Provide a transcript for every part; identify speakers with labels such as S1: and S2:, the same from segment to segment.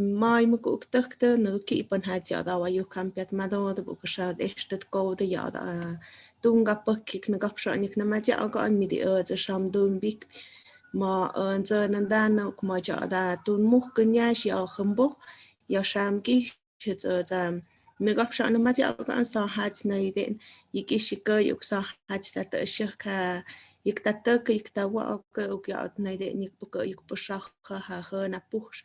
S1: mai mà cũng tức tư nữ kỹ bên hai chợ đó và yêu khám biết mà đó thì bụng sao để tất cô thì giờ đó tung gặp bất kỳ nó gặp sợ những năm chợ có anh mình đi ở cho xong đun biết mà ở giờ nên đan nó mà chợ đó tung múc cái nhà chỉ ở không bốc giờ xem kỹ chỉ giờ rằng mình gặp sợ nó mà chợ có anh sao hạt này đến ý kỹ sĩ cơ yêu sao hạt sẽ tự sửa cả یک تا تک یک تا واقع یک یاد نیده یک بکر یک پشاخ ها خانه پوش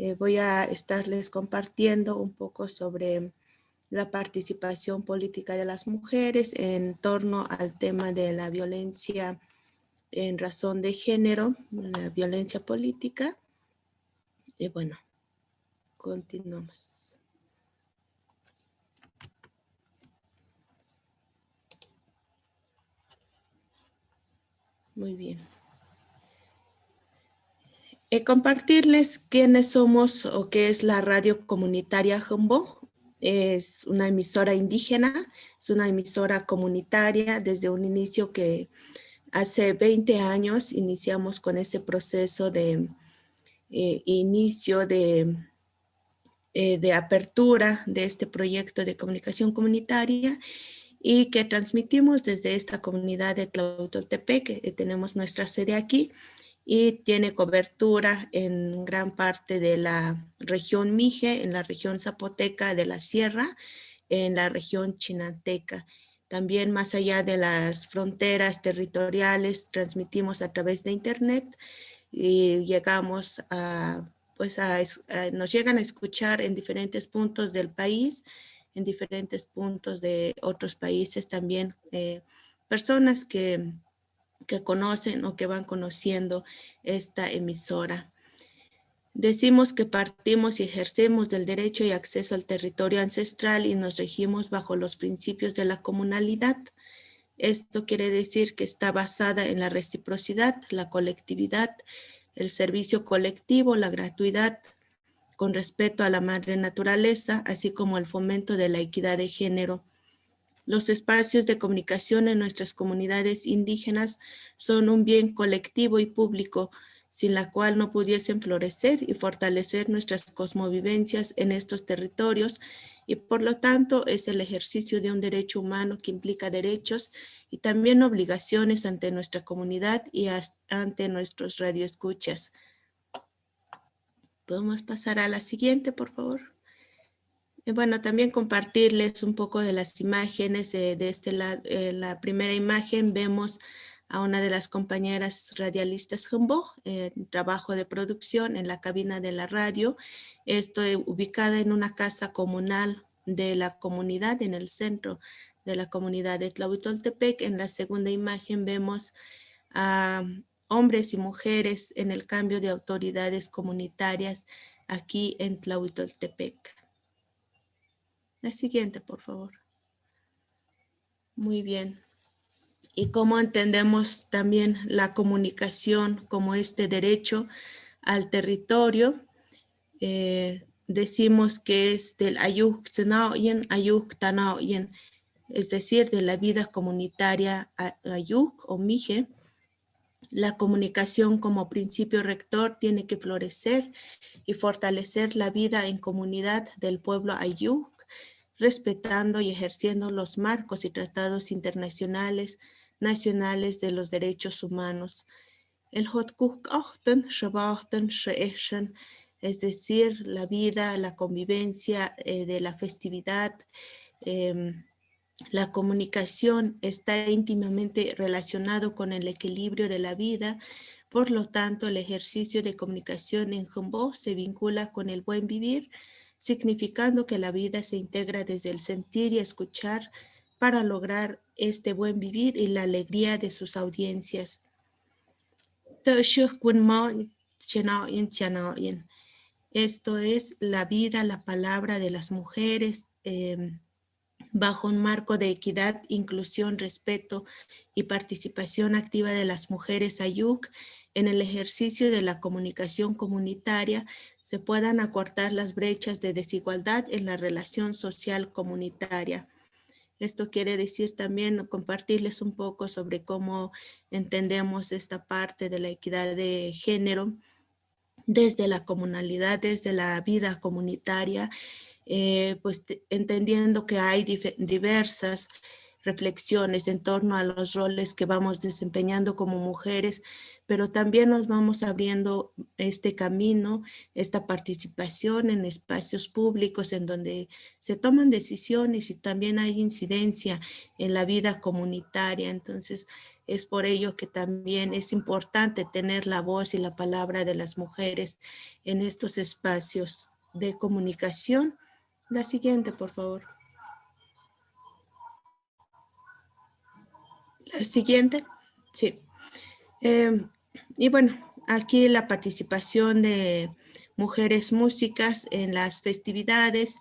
S1: Eh, voy a estarles compartiendo un poco sobre la participación política de las mujeres en torno al tema de la violencia en razón de género, la violencia política. Y bueno, continuamos. Muy bien. Eh, compartirles quiénes somos o qué es la radio comunitaria Jumbo. Es una emisora indígena, es una emisora comunitaria desde un inicio que hace 20 años iniciamos con ese proceso de eh, inicio de, eh, de apertura de este proyecto de comunicación comunitaria y que transmitimos desde esta comunidad de Tlautoltepec, que tenemos nuestra sede aquí, y tiene cobertura en gran parte de la región Mije, en la región Zapoteca de la Sierra, en la región Chinanteca. También más allá de las fronteras territoriales, transmitimos a través de internet y llegamos a, pues nos llegan a escuchar en diferentes puntos del país, en diferentes puntos de otros países también, eh, personas que que conocen o que van conociendo esta emisora. Decimos que partimos y ejercemos del derecho y acceso al territorio ancestral y nos regimos bajo los principios de la comunalidad. Esto quiere decir que está basada en la reciprocidad, la colectividad, el servicio colectivo, la gratuidad, con respeto a la madre naturaleza, así como el fomento de la equidad de género, los espacios de comunicación en nuestras comunidades indígenas son un bien colectivo y público, sin la cual no pudiesen florecer y fortalecer nuestras cosmovivencias en estos territorios y por lo tanto es el ejercicio de un derecho humano que implica derechos y también obligaciones ante nuestra comunidad y ante nuestros radioescuchas. ¿Podemos pasar a la siguiente, por favor? Bueno, también compartirles un poco de las imágenes de este lado. Eh, la primera imagen vemos a una de las compañeras radialistas Humbo, eh, trabajo de producción en la cabina de la radio. Estoy ubicada en una casa comunal de la comunidad, en el centro de la comunidad de Tlahuitoltepec. En la segunda imagen vemos a hombres y mujeres en el cambio de autoridades comunitarias aquí en Tlahuitoltepec. La siguiente, por favor. Muy bien. Y cómo entendemos también la comunicación como este derecho al territorio. Eh, decimos que es del ayuk ayuk es decir, de la vida comunitaria ayuk o mije. La comunicación como principio rector tiene que florecer y fortalecer la vida en comunidad del pueblo ayuk respetando y ejerciendo los marcos y tratados internacionales, nacionales de los derechos humanos. El es decir, la vida, la convivencia eh, de la festividad, em, la comunicación está íntimamente relacionado con el equilibrio de la vida, por lo tanto el ejercicio de comunicación en Jumbo se vincula con el buen vivir, significando que la vida se integra desde el sentir y escuchar para lograr este buen vivir y la alegría de sus audiencias. Esto es la vida, la palabra de las mujeres, em, bajo un marco de equidad, inclusión, respeto y participación activa de las mujeres Ayuk en el ejercicio de la comunicación comunitaria se puedan acortar las brechas de desigualdad en la relación social comunitaria. Esto quiere decir también compartirles un poco sobre cómo entendemos esta parte de la equidad de género desde la comunalidad, desde la vida comunitaria eh, pues entendiendo que hay diversas reflexiones en torno a los roles que vamos desempeñando como mujeres, pero también nos vamos abriendo este camino, esta participación en espacios públicos en donde se toman decisiones y también hay incidencia en la vida comunitaria. Entonces, es por ello que también es importante tener la voz y la palabra de las mujeres en estos espacios de comunicación la siguiente, por favor. La siguiente, sí. Em, y bueno, aquí la participación de mujeres músicas en las festividades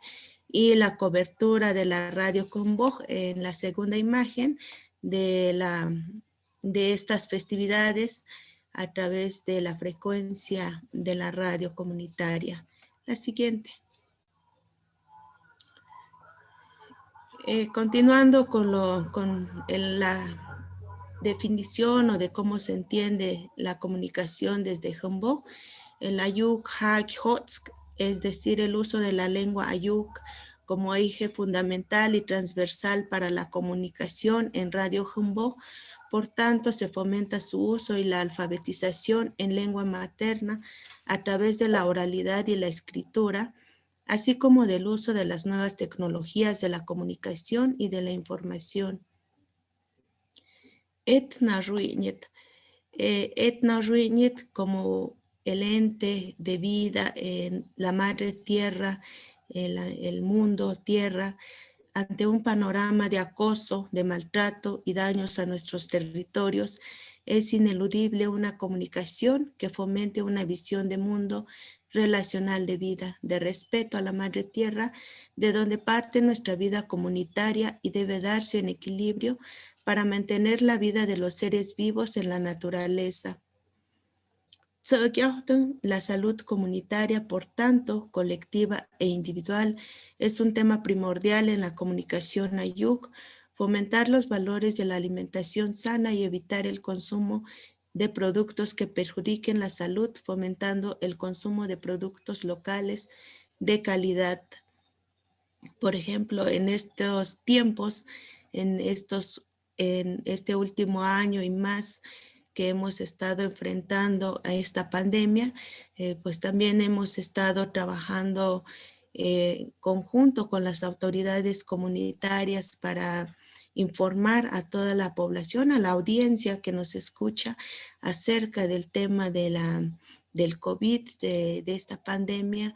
S1: y la cobertura de la radio Convoy en la segunda imagen de, la, de estas festividades a través de la frecuencia de la radio comunitaria. La siguiente. Eh, continuando con, lo, con la definición o de cómo se entiende la comunicación desde Humboldt, el Ayuk Hotsk, es decir, el uso de la lengua Ayuk como eje fundamental y transversal para la comunicación en Radio Humboldt, por tanto, se fomenta su uso y la alfabetización en lengua materna a través de la oralidad y la escritura, así como del uso de las nuevas tecnologías de la comunicación y de la información. Etna Ruiñet. Eh, Etna Ruiñet como el ente de vida en la madre tierra, el mundo tierra, ante un panorama de acoso, de maltrato y daños a nuestros territorios, es ineludible una comunicación que fomente una visión de mundo relacional de vida, de respeto a la madre tierra, de donde parte nuestra vida comunitaria y debe darse en equilibrio para mantener la vida de los seres vivos en la naturaleza. La salud comunitaria, por tanto, colectiva e individual, es un tema primordial en la comunicación ayuk, fomentar los valores de la alimentación sana y evitar el consumo de productos que perjudiquen la salud, fomentando el consumo de productos locales de calidad. Por ejemplo, en estos tiempos, en, estos, en este último año y más que hemos estado enfrentando a esta pandemia, eh, pues también hemos estado trabajando eh, conjunto con las autoridades comunitarias para informar a toda la población, a la audiencia que nos escucha acerca del tema de la, del COVID, de, esta pandemia,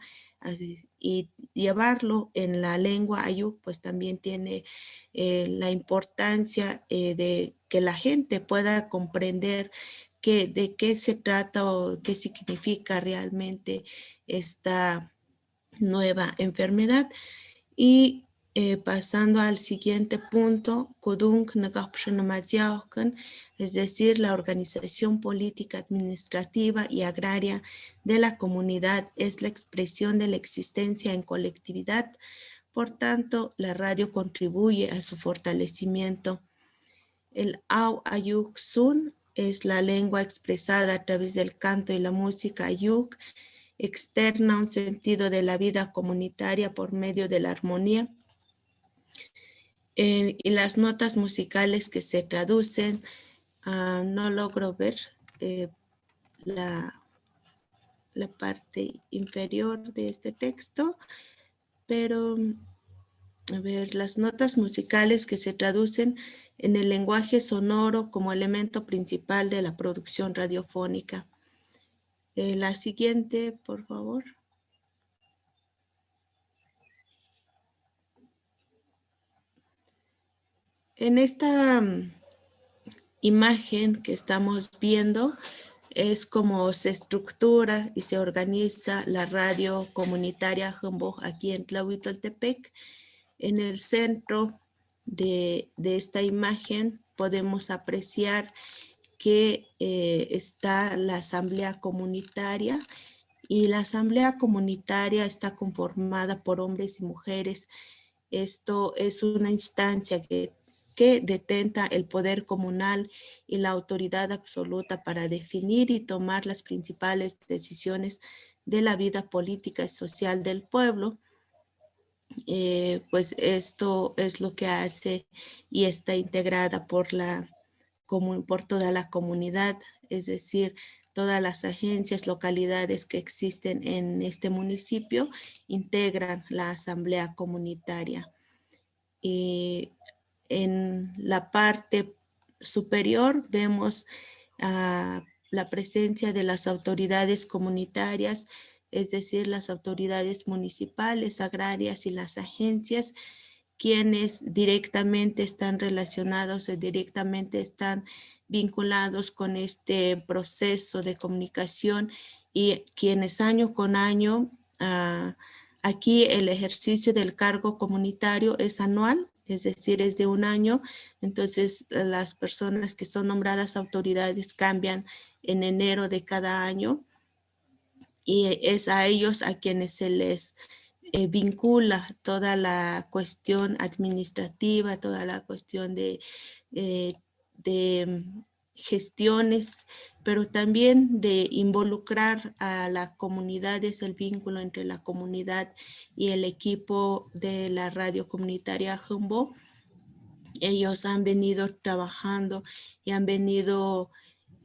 S1: y llevarlo en la lengua ayú, pues también tiene eh, la importancia eh, de que la gente pueda comprender que, de qué se trata o qué significa realmente esta nueva enfermedad. Y eh, pasando al siguiente punto, es decir, la organización política, administrativa y agraria de la comunidad es la expresión de la existencia en colectividad. Por tanto, la radio contribuye a su fortalecimiento. El Au Ayuk Sun es la lengua expresada a través del canto y la música Ayuk, externa un sentido de la vida comunitaria por medio de la armonía y las notas musicales que se traducen, ah, no logro ver eh, la, la parte inferior de este texto, pero a ver, las notas musicales que se traducen en el lenguaje sonoro como elemento principal de la producción radiofónica. Eh, la siguiente, por favor. En esta mm, imagen que estamos viendo, es como se estructura y se organiza la radio comunitaria Humboldt aquí en Tlahuitoltepec. En el centro de, esta imagen podemos apreciar que eh, está la asamblea comunitaria y la asamblea comunitaria está conformada por hombres y mujeres. Esto es una instancia que que detenta el poder comunal y la autoridad absoluta para definir y tomar las principales decisiones de la vida política y social del pueblo. Eh, pues esto es lo que hace y está integrada por, la, por toda la comunidad, es decir, todas las agencias, localidades que existen en este municipio integran la asamblea comunitaria. Y en la parte superior vemos ah, la presencia de las autoridades comunitarias, es decir, las autoridades municipales, agrarias y las agencias, quienes directamente están relacionados o directamente están vinculados con este proceso de comunicación y quienes año con año, ah, aquí el ejercicio del cargo comunitario es anual, es decir, es de un año, entonces eh, las personas que son nombradas autoridades cambian en enero de cada año y es a ellos a quienes se les eh, vincula toda la cuestión administrativa, toda la cuestión de, eh, de mm, gestiones, pero también de involucrar a la comunidad, es el vínculo entre la comunidad y el equipo de la radio comunitaria Humboldt. Ellos han venido trabajando y han venido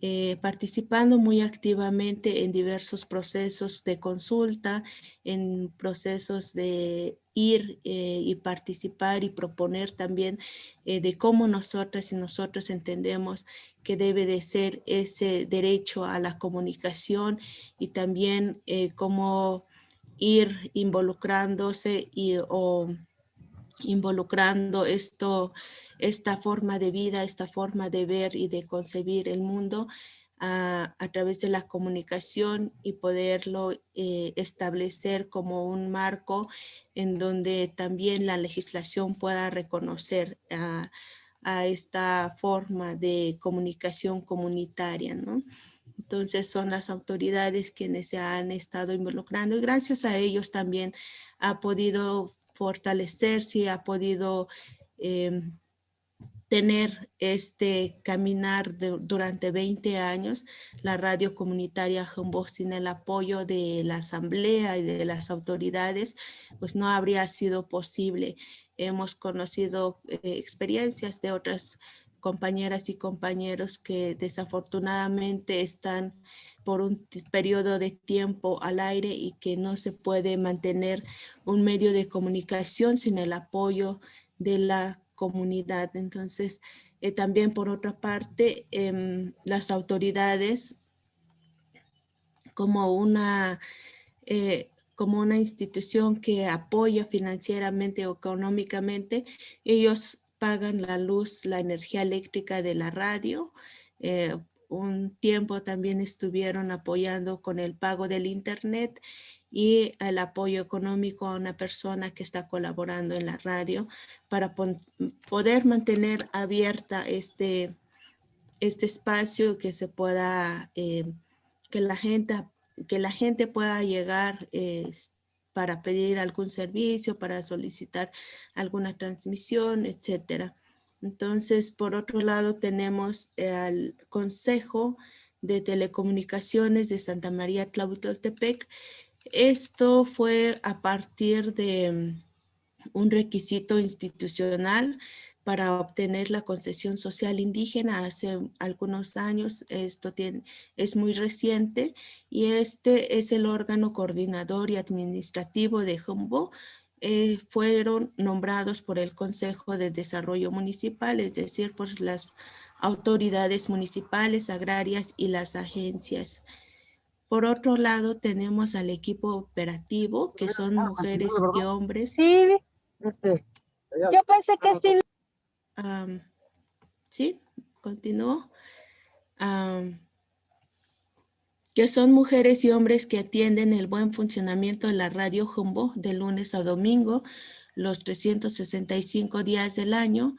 S1: eh, participando muy activamente en diversos procesos de consulta, en procesos de ir eh, y participar y proponer también eh, de cómo nosotras y nosotros entendemos que debe de ser ese derecho a la comunicación y también cómo ir involucrándose y, o involucrando esto, esta forma de vida, esta forma de ver y de concebir el mundo a, través de la comunicación y poderlo eh, establecer como un marco en donde también la legislación pueda reconocer a, a esta forma de comunicación comunitaria, ¿no? Entonces son las autoridades quienes se han estado involucrando y gracias a ellos también ha podido fortalecerse, ha podido em, tener este caminar durante 20 años, la radio comunitaria Humboldt sin el apoyo de la asamblea y de las autoridades, pues no habría sido posible. Hemos conocido eh, experiencias de otras compañeras y compañeros que desafortunadamente están por un periodo de tiempo al aire y que no se puede mantener un medio de comunicación sin el apoyo de la comunidad. Entonces, eh, también por otra parte, em, las autoridades como una eh, como una institución que apoya financieramente o económicamente, ellos pagan la luz, la energía eléctrica de la radio. Eh, un tiempo también estuvieron apoyando con el pago del internet y el apoyo económico a una persona que está colaborando en la radio para poder mantener abierta este, este espacio que se pueda, eh, que la gente que la gente pueda llegar para pedir algún servicio, para solicitar alguna transmisión, etcétera. Entonces, por otro lado, tenemos al Consejo de Telecomunicaciones de Santa María Tlahuitoltepec. Esto fue a partir de mm, un requisito institucional para obtener la concesión social indígena hace algunos años, esto es muy reciente y este es el órgano coordinador y administrativo de Humboldt, eh, fueron nombrados por el Consejo de Desarrollo Municipal, es decir, por las autoridades municipales, agrarias y las agencias. Por otro lado, tenemos al equipo operativo, que son mujeres y hombres.
S2: Sí, este, yo pensé que sí
S1: sí, continúo. Que son mujeres y hombres que atienden el buen funcionamiento de la radio Jumbo de lunes a domingo, los 365 días del año,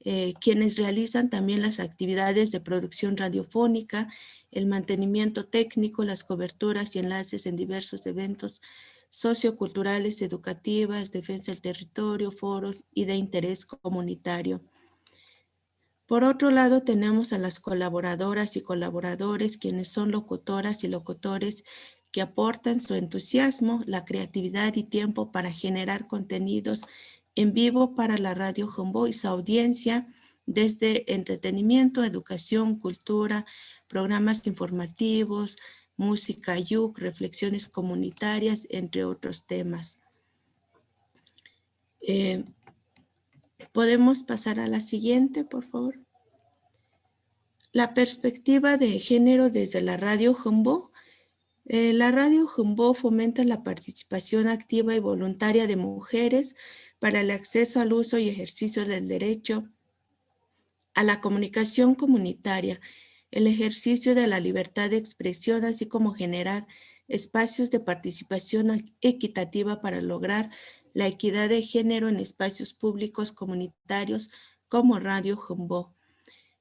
S1: eh, quienes realizan también las actividades de producción radiofónica, el mantenimiento técnico, las coberturas y enlaces en diversos eventos socioculturales, educativas, defensa del territorio, foros y de interés comunitario. Por otro lado, tenemos a las colaboradoras y colaboradores, quienes son locutoras y locutores que aportan su entusiasmo, la creatividad y tiempo para generar contenidos en vivo para la Radio Jumbo y su audiencia desde entretenimiento, educación, cultura, programas informativos, música yuk, reflexiones comunitarias, entre otros temas. Eh, ¿Podemos pasar a la siguiente, por favor? La perspectiva de género desde la radio Jumbo. Eh, la radio Jumbo fomenta la participación activa y voluntaria de mujeres para el acceso al uso y ejercicio del derecho a la comunicación comunitaria, el ejercicio de la libertad de expresión, así como generar espacios de participación equitativa para lograr la equidad de género en espacios públicos comunitarios como Radio Jumbo.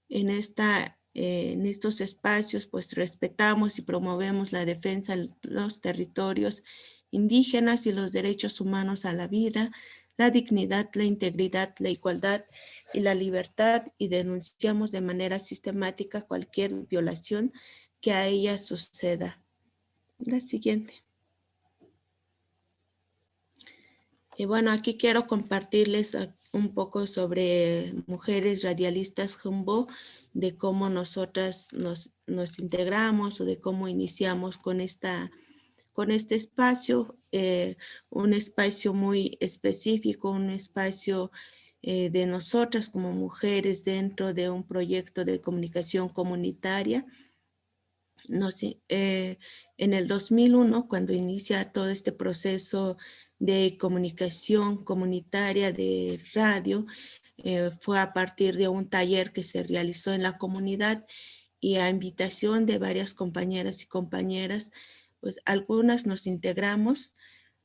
S1: En, esta, eh, en estos espacios pues respetamos y promovemos la defensa de los territorios indígenas y los derechos humanos a la vida, la dignidad, la integridad, la igualdad y la libertad y denunciamos de manera sistemática cualquier violación que a ella suceda. La siguiente. Y bueno, aquí quiero compartirles un poco sobre mujeres radialistas Jumbo, de cómo nosotras nos, nos integramos o de cómo iniciamos con, esta, con este espacio, eh, un espacio muy específico, un espacio eh, de nosotras como mujeres dentro de un proyecto de comunicación comunitaria. No sé, eh, en el 2001, cuando inicia todo este proceso de comunicación comunitaria de radio, eh, fue a partir de un taller que se realizó en la comunidad y a invitación de varias compañeras y compañeras, pues algunas nos integramos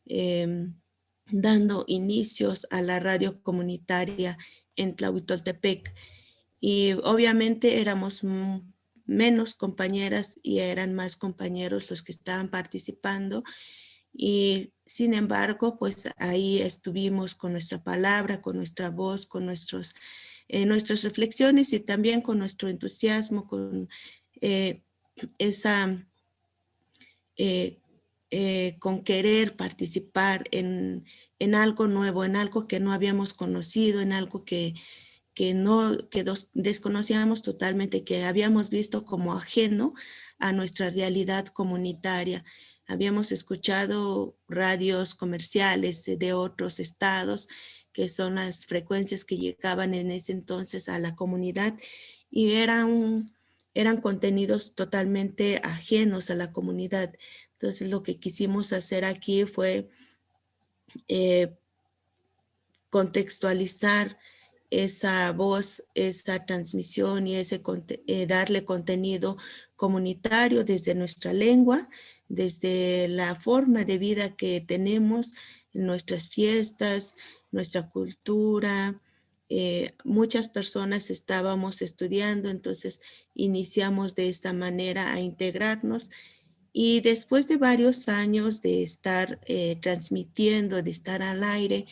S1: em, dando inicios a la radio comunitaria en Tlahuitoltepec. Y obviamente éramos menos compañeras y eran más compañeros los que estaban participando y sin embargo, pues ahí estuvimos con nuestra palabra, con nuestra voz, con nuestros, eh, nuestras reflexiones y también con nuestro entusiasmo, con eh, esa, eh, con querer participar en, en, algo nuevo, en algo que no habíamos conocido, en algo que, que no, que desconocíamos totalmente, que habíamos visto como ajeno a nuestra realidad comunitaria habíamos escuchado radios comerciales de otros estados, que son las frecuencias que llegaban en ese entonces a la comunidad y eran, eran contenidos totalmente ajenos a la comunidad. Entonces lo que quisimos hacer aquí fue eh, contextualizar esa voz, esa transmisión y ese, eh, darle contenido comunitario desde nuestra lengua desde la forma de vida que tenemos, nuestras fiestas, nuestra cultura. Eh, muchas personas estábamos estudiando, entonces iniciamos de esta manera a integrarnos y después de varios años de estar eh, transmitiendo, de estar al aire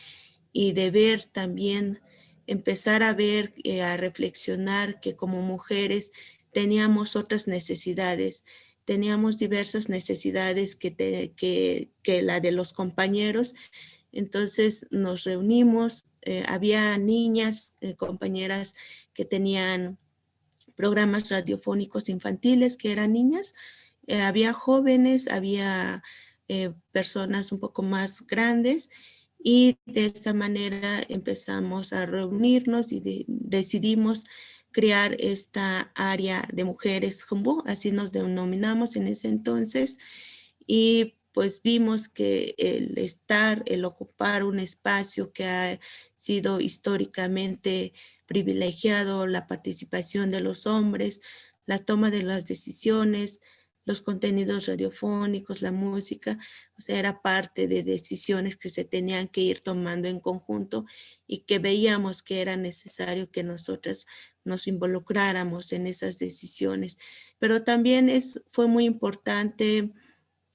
S1: y de ver también, empezar a ver, eh, a reflexionar que como mujeres teníamos otras necesidades, teníamos diversas necesidades que, que, la de los compañeros. Entonces nos reunimos, eh, había niñas, eh, compañeras que tenían programas radiofónicos infantiles que eran niñas, eh, había jóvenes, había personas un poco más grandes y de esta manera empezamos a reunirnos y decidimos crear esta área de mujeres Jumbo, así nos denominamos en ese entonces, y pues vimos que el estar, el ocupar un espacio que ha sido históricamente privilegiado, la participación de los hombres, la toma de las decisiones, los contenidos radiofónicos, la música, o sea, era parte de decisiones que se tenían que ir tomando en conjunto y que veíamos que era necesario que nosotras nos involucráramos en esas decisiones. Pero también es, fue muy importante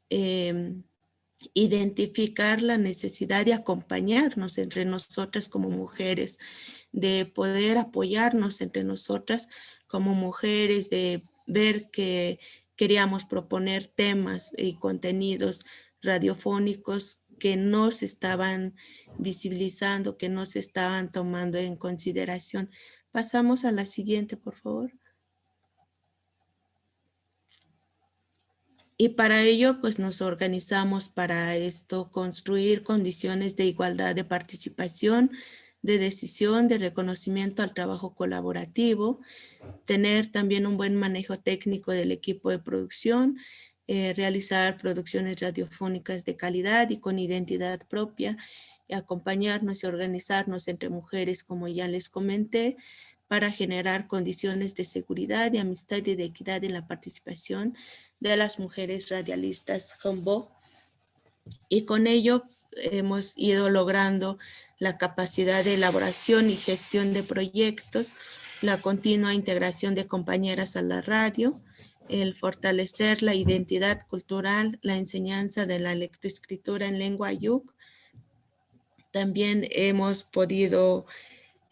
S1: em, identificar la necesidad de acompañarnos entre nosotras como mujeres, de poder apoyarnos entre nosotras como mujeres, de ver que queríamos proponer temas y contenidos radiofónicos que no se estaban visibilizando, que no se estaban tomando en consideración. Pasamos a la siguiente, por favor. Y para ello, pues nos organizamos para esto, construir condiciones de igualdad de participación, de decisión, de reconocimiento al trabajo colaborativo, tener también un buen manejo técnico del equipo de producción, eh, realizar producciones radiofónicas de calidad y con identidad propia, y acompañarnos y organizarnos entre mujeres, como ya les comenté, para generar condiciones de seguridad, de amistad y de equidad en la participación de las mujeres radialistas Humboldt. Y con ello hemos ido logrando la capacidad de elaboración y gestión de proyectos, la continua integración de compañeras a la radio, el fortalecer la identidad cultural, la enseñanza de la lectoescritura en lengua yuk. También hemos podido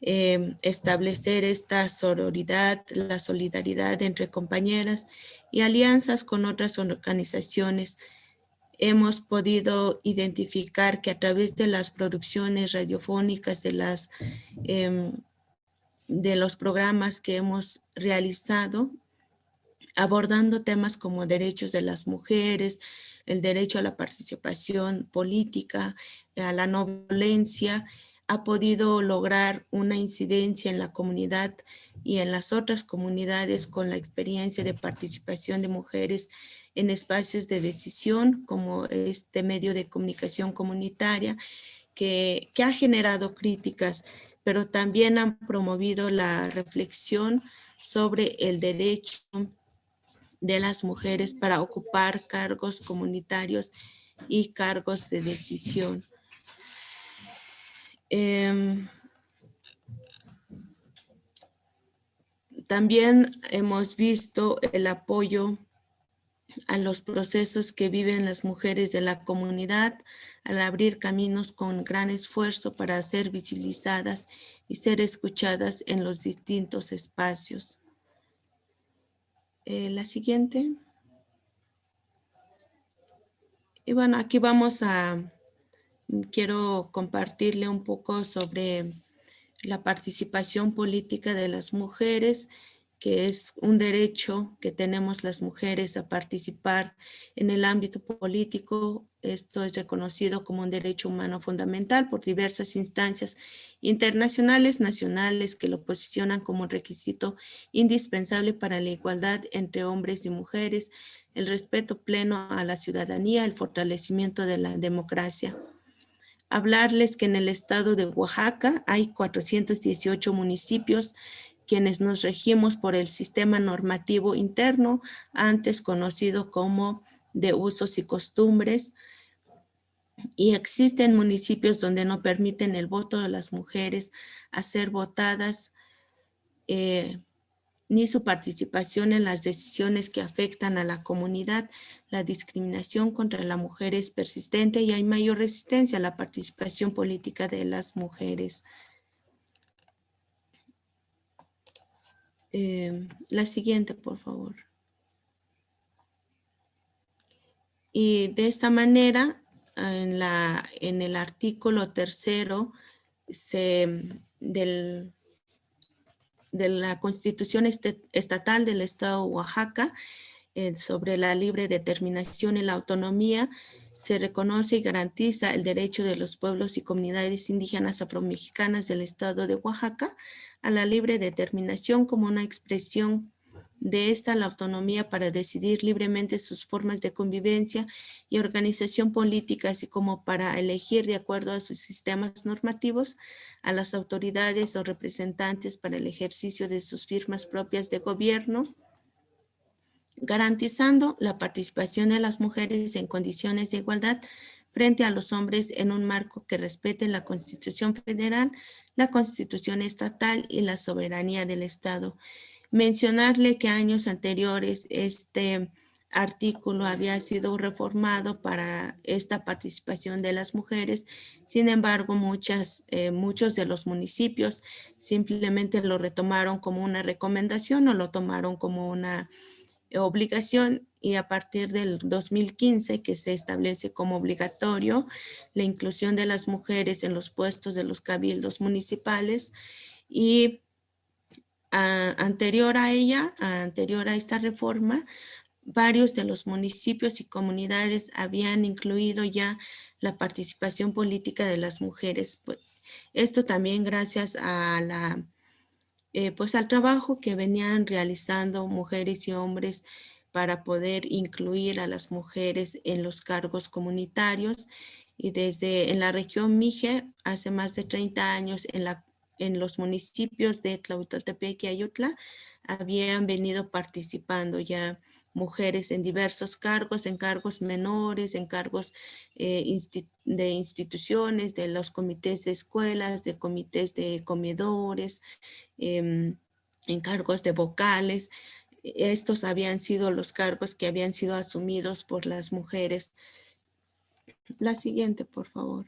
S1: eh, establecer esta sororidad, la solidaridad entre compañeras y alianzas con otras organizaciones hemos podido identificar que a través de las producciones radiofónicas, de, las, em, de los programas que hemos realizado, abordando temas como derechos de las mujeres, el derecho a la participación política, a la no violencia, ha podido lograr una incidencia en la comunidad y en las otras comunidades con la experiencia de participación de mujeres en espacios de decisión como este medio de comunicación comunitaria que, ha generado críticas, pero también han promovido la reflexión sobre el derecho de las mujeres para ocupar cargos comunitarios y cargos de decisión. Em, también hemos visto el apoyo a los procesos que viven las mujeres de la comunidad al abrir caminos con gran esfuerzo para ser visibilizadas y ser escuchadas en los distintos espacios. Eh, la siguiente. Y bueno, aquí vamos a, quiero compartirle un poco sobre la participación política de las mujeres que es un derecho que tenemos las mujeres a participar en el ámbito político. Esto es reconocido como un derecho humano fundamental por diversas instancias internacionales, nacionales, que lo posicionan como requisito indispensable para la igualdad entre hombres y mujeres, el respeto pleno a la ciudadanía, el fortalecimiento de la democracia hablarles que en el estado de Oaxaca hay 418 municipios quienes nos regimos por el sistema normativo interno, antes conocido como de usos y costumbres, y existen municipios donde no permiten el voto de las mujeres a ser votadas eh, ni su participación en las decisiones que afectan a la comunidad. La discriminación contra la mujer es persistente y hay mayor resistencia a la participación política de las mujeres. Eh, la siguiente, por favor. Y de esta manera, en, la, en el artículo tercero del, de la Constitución este, Estatal del Estado de Oaxaca, eh, sobre la libre determinación y la autonomía, se reconoce y garantiza el derecho de los pueblos y comunidades indígenas afromexicanas del Estado de Oaxaca a la libre determinación como una expresión de esta la autonomía para decidir libremente sus formas de convivencia y organización política, así como para elegir de acuerdo a sus sistemas normativos a las autoridades o representantes para el ejercicio de sus firmas propias de gobierno, garantizando la participación de las mujeres en condiciones de igualdad frente a los hombres en un marco que respete la Constitución Federal, la Constitución Estatal y la soberanía del Estado. Mencionarle que años anteriores este artículo había sido reformado para esta participación de las mujeres. Sin embargo, eh, muchos de los municipios simplemente lo retomaron como una recomendación o lo tomaron como una obligación y a partir del 2015 que se establece como obligatorio la inclusión de las mujeres en los puestos de los cabildos municipales y anterior a ella, anterior a esta reforma, varios de los municipios y comunidades habían incluido ya la participación política de las mujeres. Pues, esto también gracias a la, eh, pues al trabajo que venían realizando mujeres y hombres para poder incluir a las mujeres en los cargos comunitarios y desde en la región Mije hace más de 30 años en, la, en los municipios de Tlahuitoltepec y Ayutla habían venido participando ya mujeres en diversos cargos, en cargos menores, en cargos eh, de instituciones, de los comités de escuelas, de comités de comedores, em, en cargos de vocales. Estos habían sido los cargos que habían sido asumidos por las mujeres. La siguiente, por favor.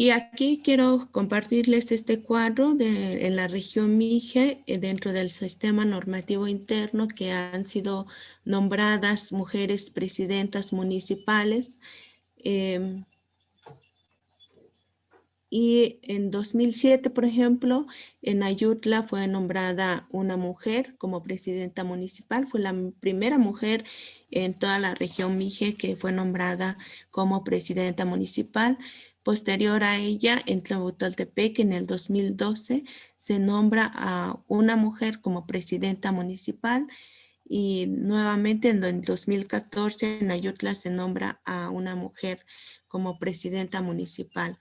S1: Y aquí quiero compartirles este cuadro de, en la región Mije, eh, dentro del sistema normativo interno que han sido nombradas mujeres presidentas municipales. Em, y en 2007, por ejemplo, en Ayutla fue nombrada una mujer como presidenta municipal. Fue la primera mujer en toda la región Mije que fue nombrada como presidenta municipal. Posterior a ella, en Tlahuitoltepec, en el 2012, se nombra a una mujer como presidenta municipal y nuevamente en el 2014 en Ayutla se nombra a una mujer como presidenta municipal.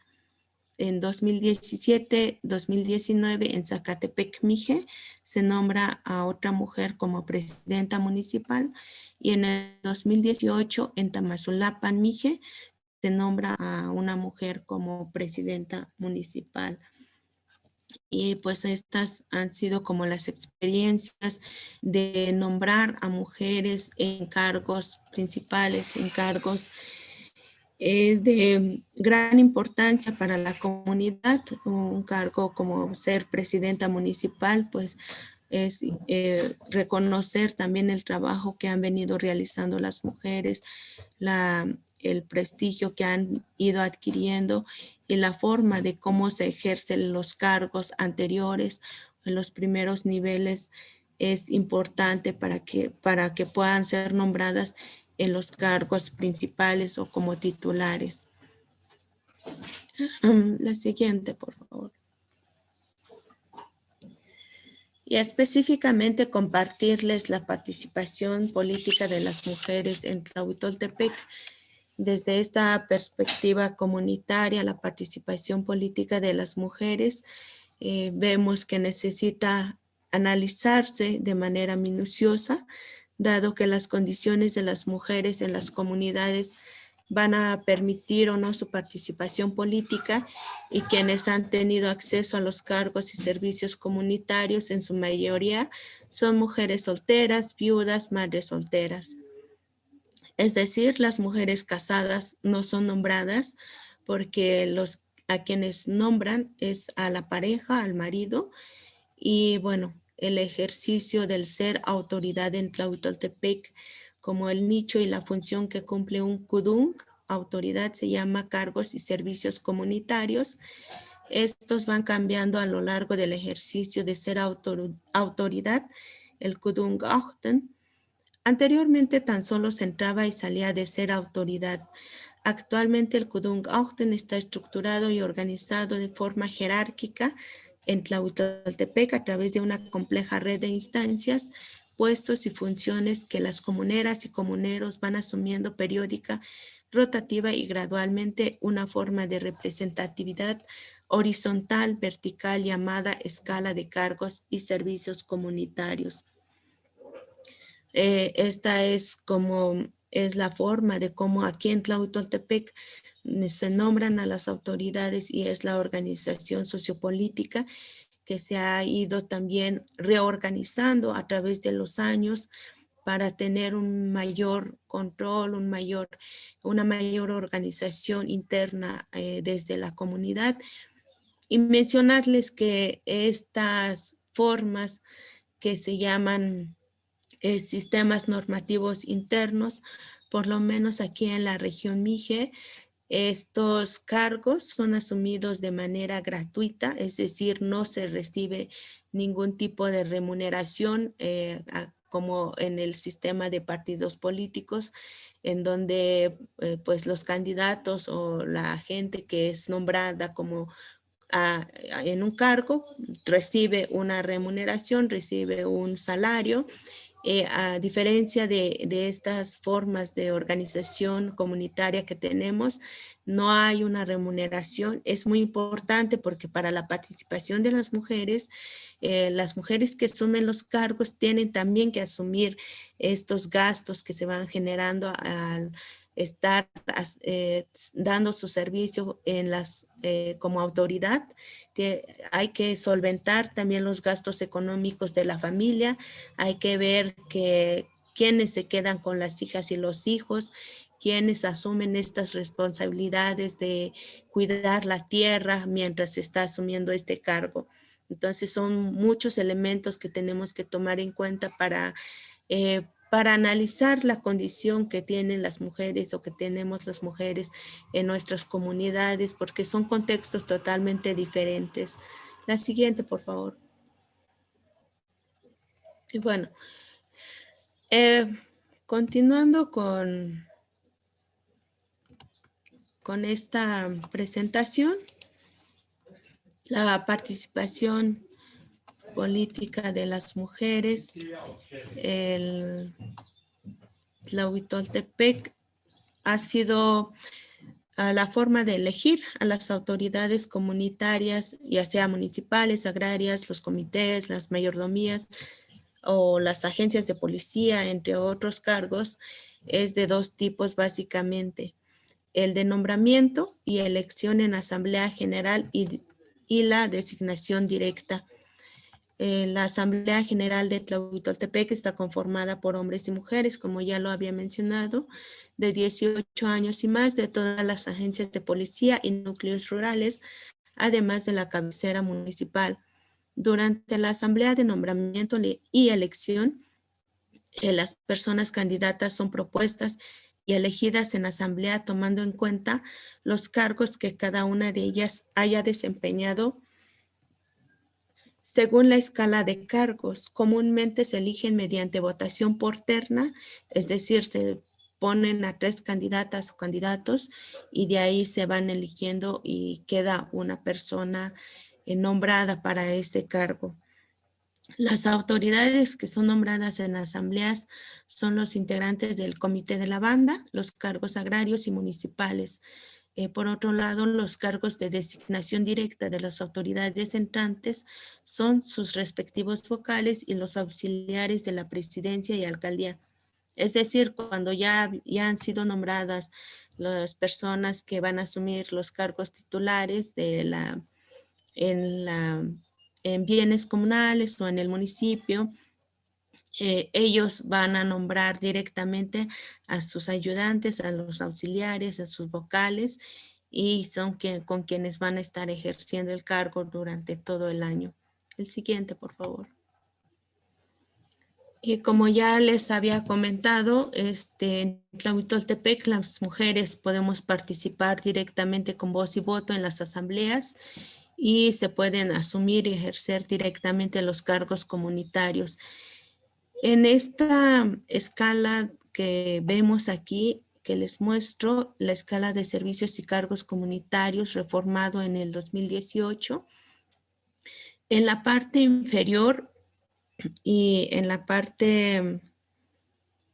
S1: En 2017-2019 en Zacatepec, Mije, se nombra a otra mujer como presidenta municipal y en el 2018 en Tamazulapan, Mije, se nombra a una mujer como presidenta municipal. Y pues estas han sido como las experiencias de nombrar a mujeres en cargos principales, en cargos eh, de gran importancia para la comunidad. Un cargo como ser presidenta municipal, pues es eh, reconocer también el trabajo que han venido realizando las mujeres, la el prestigio que han ido adquiriendo y la forma de cómo se ejercen los cargos anteriores en los primeros niveles es importante para que, para que puedan ser nombradas en los cargos principales o como titulares. La siguiente, por favor. Y específicamente compartirles la participación política de las mujeres en Tlahuitoltepec desde esta perspectiva comunitaria, la participación política de las mujeres, eh, vemos que necesita analizarse de manera minuciosa, dado que las condiciones de las mujeres en las comunidades van a permitir o no su participación política y quienes han tenido acceso a los cargos y servicios comunitarios en su mayoría son mujeres solteras, viudas, madres solteras. Es decir, las mujeres casadas no son nombradas porque los a quienes nombran es a la pareja, al marido y bueno, el ejercicio del ser autoridad en Tlahuitoltepec como el nicho y la función que cumple un kudung, autoridad se llama cargos y servicios comunitarios. Estos van cambiando a lo largo del ejercicio de ser autoridad, el kudung achten, Anteriormente tan solo se entraba y salía de ser autoridad. Actualmente el Kudung Auten está estructurado y organizado de forma jerárquica en Tlahuitoltepec a través de una compleja red de instancias, puestos y funciones que las comuneras y comuneros van asumiendo periódica, rotativa y gradualmente una forma de representatividad horizontal, vertical llamada escala de cargos y servicios comunitarios. Eh, esta es como es la forma de cómo aquí en Tlahuitoltepec se nombran a las autoridades y es la organización sociopolítica que se ha ido también reorganizando a través de los años para tener un mayor control, un mayor, una mayor organización interna eh, desde la comunidad. Y mencionarles que estas formas que se llaman eh, sistemas normativos internos, por lo menos aquí en la región Mije, estos cargos son asumidos de manera gratuita, es decir, no se recibe ningún tipo de remuneración eh, como en el sistema de partidos políticos, en donde eh, pues los candidatos o la gente que es nombrada como en un cargo recibe una remuneración, recibe un salario eh, a diferencia de, estas formas de organización comunitaria que tenemos, no hay una remuneración. Es muy importante porque para la participación de las mujeres, eh, las mujeres que asumen los cargos tienen también que asumir estos gastos que se van generando al, estar eh, dando su servicio en las, eh, como autoridad. hay que solventar también los gastos económicos de la familia. Hay que ver que quiénes se quedan con las hijas y los hijos, quienes asumen estas responsabilidades de cuidar la tierra mientras se está asumiendo este cargo. Entonces son muchos elementos que tenemos que tomar en cuenta para eh, para analizar la condición que tienen las mujeres o que tenemos las mujeres en nuestras comunidades, porque son contextos totalmente diferentes. La siguiente, por favor. Y bueno, eh, continuando con, con esta presentación, la participación política de las mujeres, el Tlahuitoltepec ha sido ah, la forma de elegir a las autoridades comunitarias, ya sea municipales, agrarias, los comités, las mayordomías o las agencias de policía, entre otros cargos, es de dos tipos básicamente. El de nombramiento y elección en asamblea general y, y la designación directa eh, la Asamblea General de Tlahuitoltepec está conformada por hombres y mujeres, como ya lo había mencionado, de 18 años y más de todas las agencias de policía y núcleos rurales, además de la cabecera municipal. Durante la Asamblea de Nombramiento y Elección, eh, las personas candidatas son propuestas y elegidas en asamblea tomando en cuenta los cargos que cada una de ellas haya desempeñado según la escala de cargos. Comúnmente se eligen mediante votación por terna, es decir, se ponen a tres candidatas o candidatos y de ahí se van eligiendo y queda una persona eh, nombrada para este cargo. Las autoridades que son nombradas en asambleas son los integrantes del comité de la banda, los cargos agrarios y municipales. Eh, por otro lado, los cargos de designación directa de las autoridades entrantes son sus respectivos vocales y los auxiliares de la presidencia y alcaldía. Es decir, cuando ya, ya han sido nombradas las personas que van a asumir los cargos titulares de la, en, la, en bienes comunales o en el municipio, eh, ellos van a nombrar directamente a sus ayudantes, a los auxiliares, a sus vocales y son con quienes van a estar ejerciendo el cargo durante todo el año. El siguiente, por favor. Y como ya les había comentado, este, en Tlahuitoltepec las mujeres podemos participar directamente con voz y voto en las asambleas y se pueden asumir y ejercer directamente los cargos comunitarios. En esta escala que vemos aquí, que les muestro, la escala de servicios y cargos comunitarios reformado en el 2018, en la parte inferior y en la parte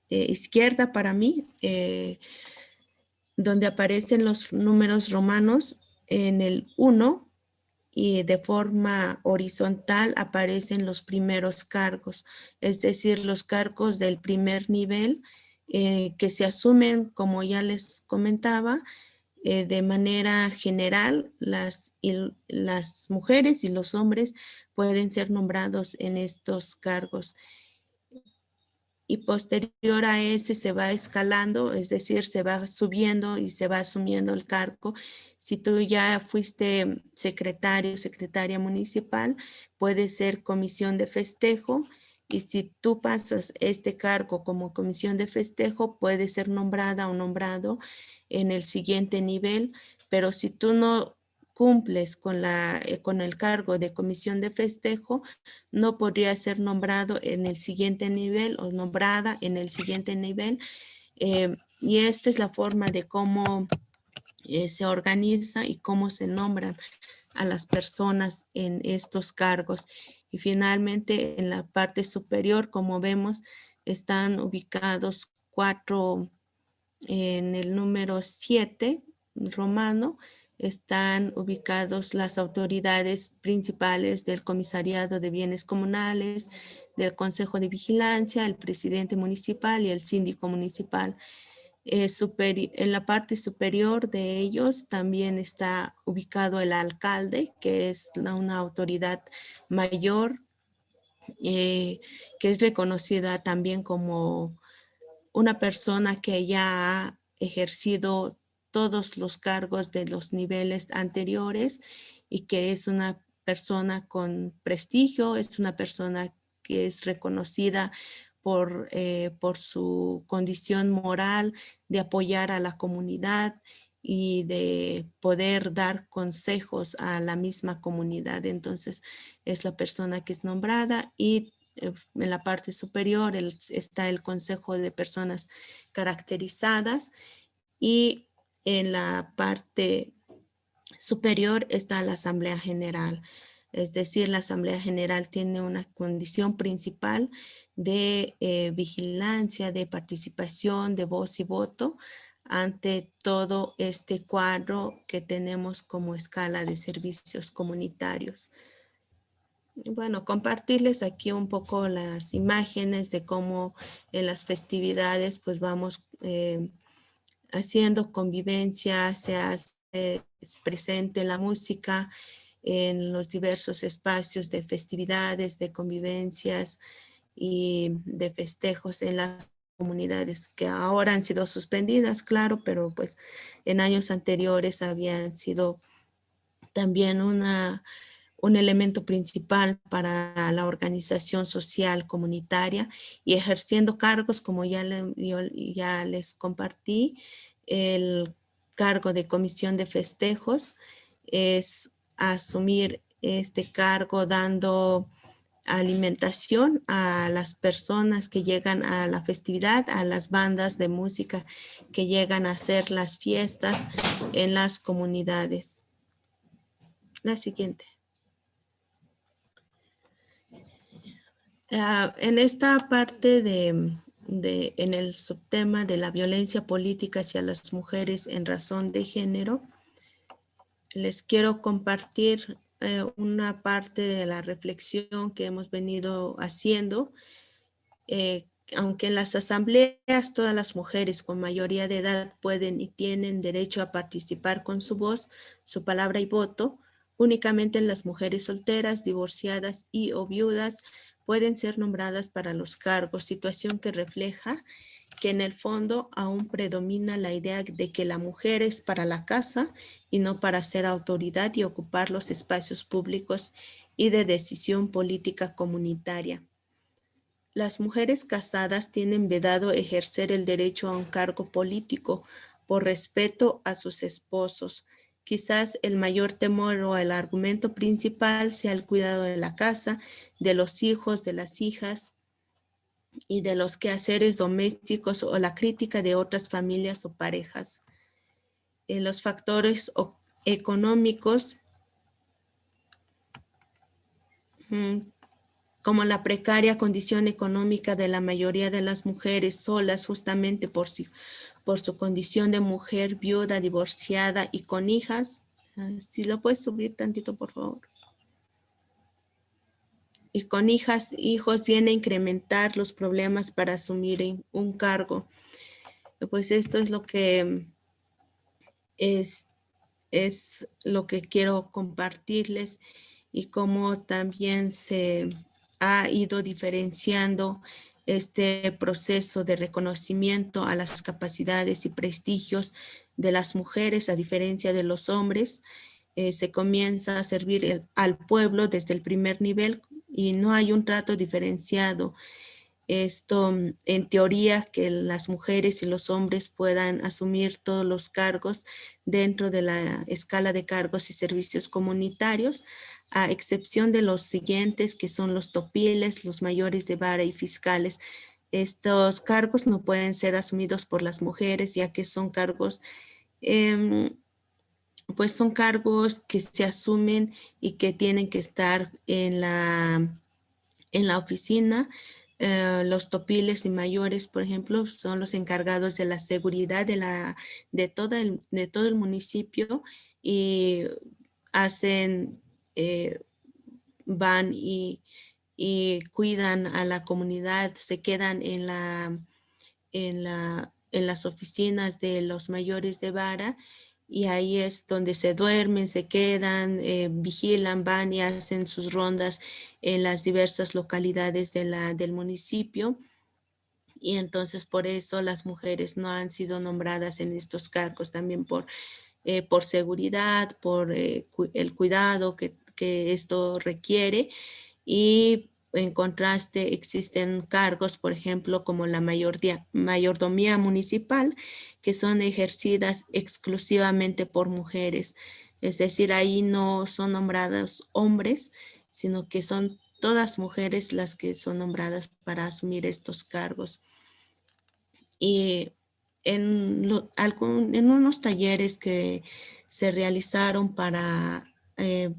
S1: eh, izquierda para mí, eh, donde aparecen los números romanos en el 1 y de forma horizontal aparecen los primeros cargos, es decir, los cargos del primer nivel eh, que se asumen, como ya les comentaba, eh, de manera general, las, las mujeres y los hombres pueden ser nombrados en estos cargos y posterior a ese se va escalando, es decir, se va subiendo y se va asumiendo el cargo. Si tú ya fuiste secretario, secretaria municipal, puede ser comisión de festejo y si tú pasas este cargo como comisión de festejo, puede ser nombrada o nombrado en el siguiente nivel, pero si tú no cumples con, la, eh, con el cargo de comisión de festejo, no podría ser nombrado en el siguiente nivel o nombrada en el siguiente nivel. Eh, y esta es la forma de cómo eh, se organiza y cómo se nombran a las personas en estos cargos. Y finalmente en la parte superior, como vemos, están ubicados cuatro en el número 7 romano, están ubicados las autoridades principales del Comisariado de Bienes Comunales, del Consejo de Vigilancia, el presidente municipal y el síndico municipal. Eh, en la parte superior de ellos también está ubicado el alcalde, que es una autoridad mayor, eh, que es reconocida también como una persona que ya ha ejercido todos los cargos de los niveles anteriores y que es una persona con prestigio, es una persona que es reconocida por, eh, por su condición moral de apoyar a la comunidad y de poder dar consejos a la misma comunidad. Entonces es la persona que es nombrada y eh, en la parte superior está el consejo de personas caracterizadas y en la parte superior está la Asamblea General. Es decir, la Asamblea General tiene una condición principal de eh, vigilancia, de participación, de voz y voto ante todo este cuadro que tenemos como escala de servicios comunitarios. Bueno, compartirles aquí un poco las imágenes de cómo en las festividades pues vamos eh, haciendo convivencia, se hace presente la música en los diversos espacios de festividades, de convivencias y de festejos en las comunidades que ahora han sido suspendidas, claro, pero pues en años anteriores habían sido también una, un elemento principal para la organización social comunitaria y ejerciendo cargos como ya, ya les compartí, el cargo de comisión de festejos es asumir este cargo dando alimentación a las personas que llegan a la festividad, a las bandas de música que llegan a hacer las fiestas en las comunidades. La siguiente. Ah, en esta parte de en el subtema de la violencia política hacia las mujeres en razón de género, les quiero compartir eh, una parte de la reflexión que hemos venido haciendo. Eh, aunque en las asambleas todas las mujeres con mayoría de edad pueden y tienen derecho a participar con su voz, su palabra y voto, únicamente las mujeres solteras, divorciadas y o viudas pueden ser nombradas para los cargos, situación que refleja que en el fondo aún predomina la idea de que la mujer es para la casa y no para ser autoridad y ocupar los espacios públicos y de decisión política comunitaria. Las mujeres casadas tienen vedado ejercer el derecho a un cargo político por respeto a sus esposos, Quizás el mayor temor o el argumento principal sea el cuidado de la casa, de los hijos, de las hijas y de los quehaceres domésticos o la crítica de otras familias o parejas. En los factores económicos, mm, como la precaria condición económica de la mayoría de las mujeres solas justamente por, por su condición de mujer viuda, divorciada y con hijas, Ah, si lo puedes subir tantito, por favor. Y con hijas, hijos viene a incrementar los problemas para asumir un cargo. Pues esto es lo que es, es lo que quiero compartirles y cómo también se ha ido diferenciando este proceso de reconocimiento a las capacidades y prestigios de las mujeres a diferencia de los hombres. Eh, se comienza a servir al pueblo desde el primer nivel y no hay un trato diferenciado. Esto, en teoría, que las mujeres y los hombres puedan asumir todos los cargos dentro de la escala de cargos y servicios comunitarios, a excepción de los siguientes que son los topiles, los mayores de vara y fiscales. Estos cargos no pueden ser asumidos por las mujeres ya que son cargos, em, pues son cargos que se asumen y que tienen que estar en la, en la oficina. Eh, los topiles y mayores, por ejemplo, son los encargados de la seguridad de, la, de, todo, el, de todo el municipio y hacen eh, van y, cuidan a la comunidad, se quedan en, la, en, la, en las oficinas de los mayores de vara y ahí es donde se duermen, se quedan, eh, vigilan, van y hacen sus rondas en las diversas localidades de la, del municipio. Y entonces por eso las mujeres no han sido nombradas en estos cargos, también por, eh, por seguridad, por el cuidado que, que esto requiere y en contraste existen cargos, por ejemplo, como la mayordomía municipal, que son ejercidas exclusivamente por mujeres. Es decir, ahí no son nombrados hombres, sino que son todas mujeres las que son nombradas para asumir estos cargos. Y en, en unos talleres que se realizaron para eh,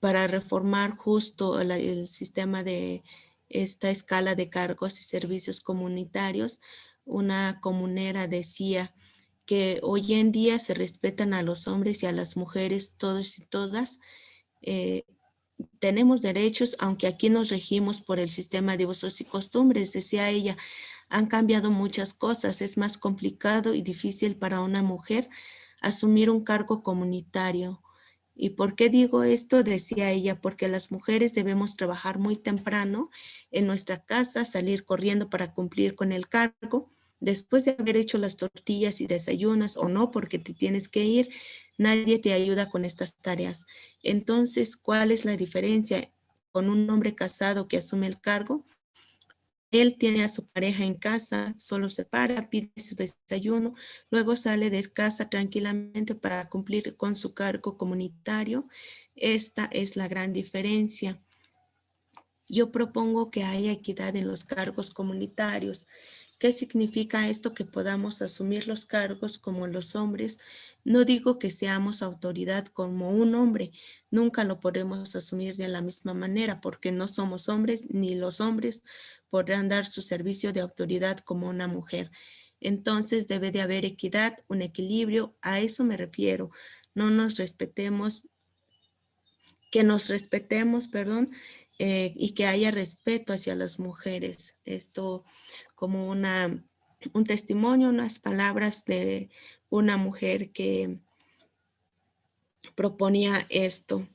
S1: para reformar justo el sistema de esta escala de cargos y servicios comunitarios, una comunera decía que hoy en día se respetan a los hombres y a las mujeres, todos y todas. Eh, tenemos derechos, aunque aquí nos regimos por el sistema de usos y costumbres, decía ella, han cambiado muchas cosas, es más complicado y difícil para una mujer asumir un cargo comunitario, ¿Y por qué digo esto? Decía ella, porque las mujeres debemos trabajar muy temprano en nuestra casa, salir corriendo para cumplir con el cargo. Después de haber hecho las tortillas y desayunas o no, porque te tienes que ir, nadie te ayuda con estas tareas. Entonces, ¿cuál es la diferencia con un hombre casado que asume el cargo? Él tiene a su pareja en casa, solo se para, pide su desayuno, luego sale de casa tranquilamente para cumplir con su cargo comunitario. Esta es la gran diferencia. Yo propongo que haya equidad en los cargos comunitarios. ¿Qué significa esto? Que podamos asumir los cargos como los hombres. No digo que seamos autoridad como un hombre, nunca lo podremos asumir de la misma manera porque no somos hombres ni los hombres podrán dar su servicio de autoridad como una mujer. Entonces debe de haber equidad, un equilibrio, a eso me refiero. No nos respetemos, que nos respetemos, perdón, eh, y que haya respeto hacia las mujeres. Esto como una, un testimonio, unas palabras de una mujer que proponía esto.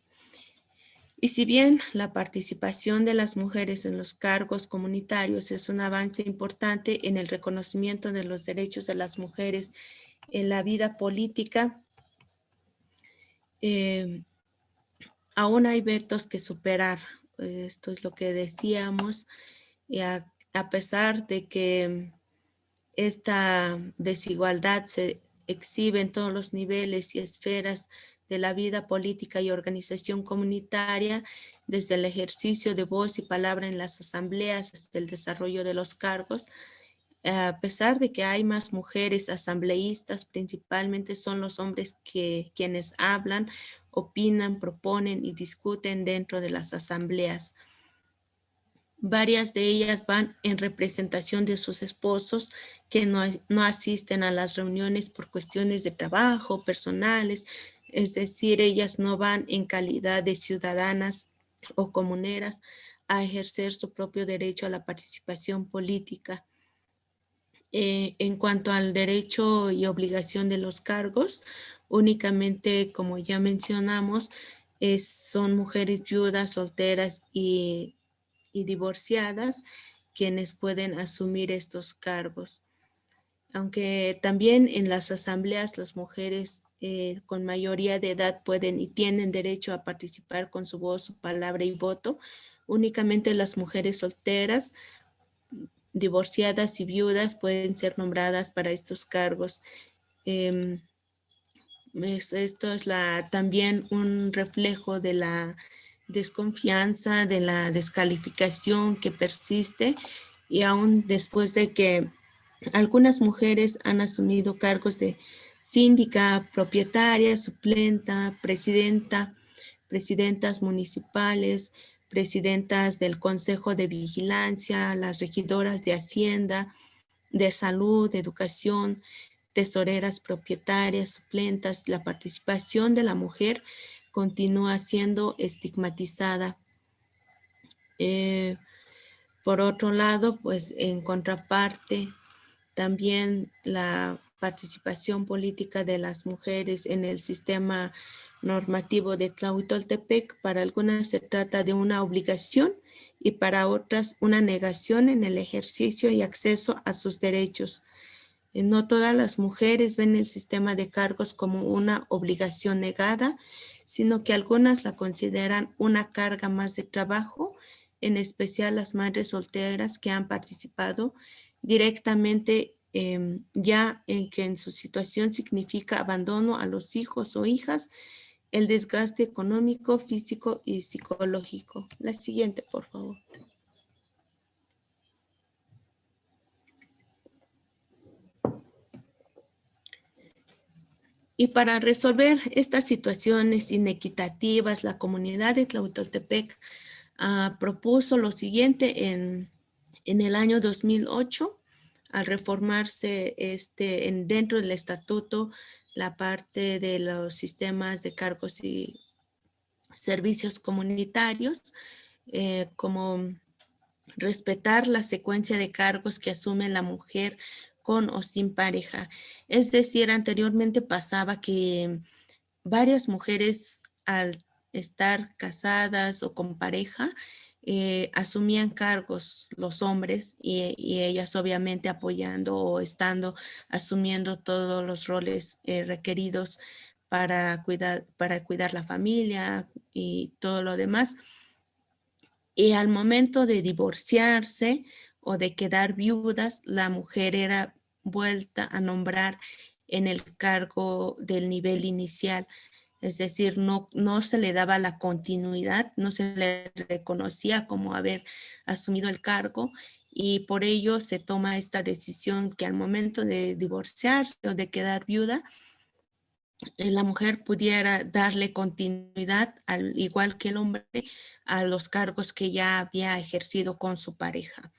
S1: Y si bien la participación de las mujeres en los cargos comunitarios es un avance importante en el reconocimiento de los derechos de las mujeres en la vida política, eh, aún hay vetos que superar. Esto es lo que decíamos. Y a, pesar de que esta desigualdad se exhibe en todos los niveles y esferas de la vida política y organización comunitaria, desde el ejercicio de voz y palabra en las asambleas hasta el desarrollo de los cargos. A pesar de que hay más mujeres asambleístas, principalmente son los hombres que, quienes hablan, opinan, proponen y discuten dentro de las asambleas. Varias de ellas van en representación de sus esposos que no, no asisten a las reuniones por cuestiones de trabajo, personales, es decir, ellas no van en calidad de ciudadanas o comuneras a ejercer su propio derecho a la participación política. Eh, en cuanto al derecho y obligación de los cargos, únicamente, como ya mencionamos, son mujeres viudas, solteras y, divorciadas quienes pueden asumir estos cargos. Aunque también en las asambleas las mujeres eh, con mayoría de edad pueden y tienen derecho a participar con su voz, su palabra y voto, únicamente las mujeres solteras, divorciadas y viudas pueden ser nombradas para estos cargos. Em, esto es la, también un reflejo de la desconfianza, de la descalificación que persiste y aún después de que algunas mujeres han asumido cargos de síndica, propietaria, suplenta, presidenta, presidentas municipales, presidentas del Consejo de Vigilancia, las regidoras de Hacienda, de Salud, de Educación, tesoreras propietarias, suplentas, la participación de la mujer continúa siendo estigmatizada. Eh, por otro lado, pues en contraparte, también la participación política de las mujeres en el sistema normativo de Tlahuitoltepec, para algunas se trata de una obligación y para otras una negación en el ejercicio y acceso a sus derechos. Eh, no todas las mujeres ven el sistema de cargos como una obligación negada, sino que algunas la consideran una carga más de trabajo, en especial las madres solteras que han participado directamente em, ya en que en su situación significa abandono a los hijos o hijas, el desgaste económico, físico y psicológico. La siguiente, por favor. Y para resolver estas situaciones inequitativas, la comunidad de Tlahuitoltepec ah, propuso lo siguiente en, el año 2008, al reformarse este, en, dentro del estatuto la parte de los sistemas de cargos y servicios comunitarios, eh, como respetar la secuencia de cargos que asume la mujer con o sin pareja. Es decir, anteriormente pasaba que varias mujeres al estar casadas o con pareja, eh, asumían cargos los hombres y, ellas obviamente apoyando o estando asumiendo todos los roles eh, requeridos para cuidar, para cuidar la familia y todo lo demás. Y al momento de divorciarse o de quedar viudas, la mujer era vuelta a nombrar en el cargo del nivel inicial. Es decir, no, no se le daba la continuidad, no se le reconocía como haber asumido el cargo y por ello se toma esta decisión que al momento de divorciarse o de quedar viuda, eh, la mujer pudiera darle continuidad, al igual que el hombre, a los cargos que ya había ejercido con su pareja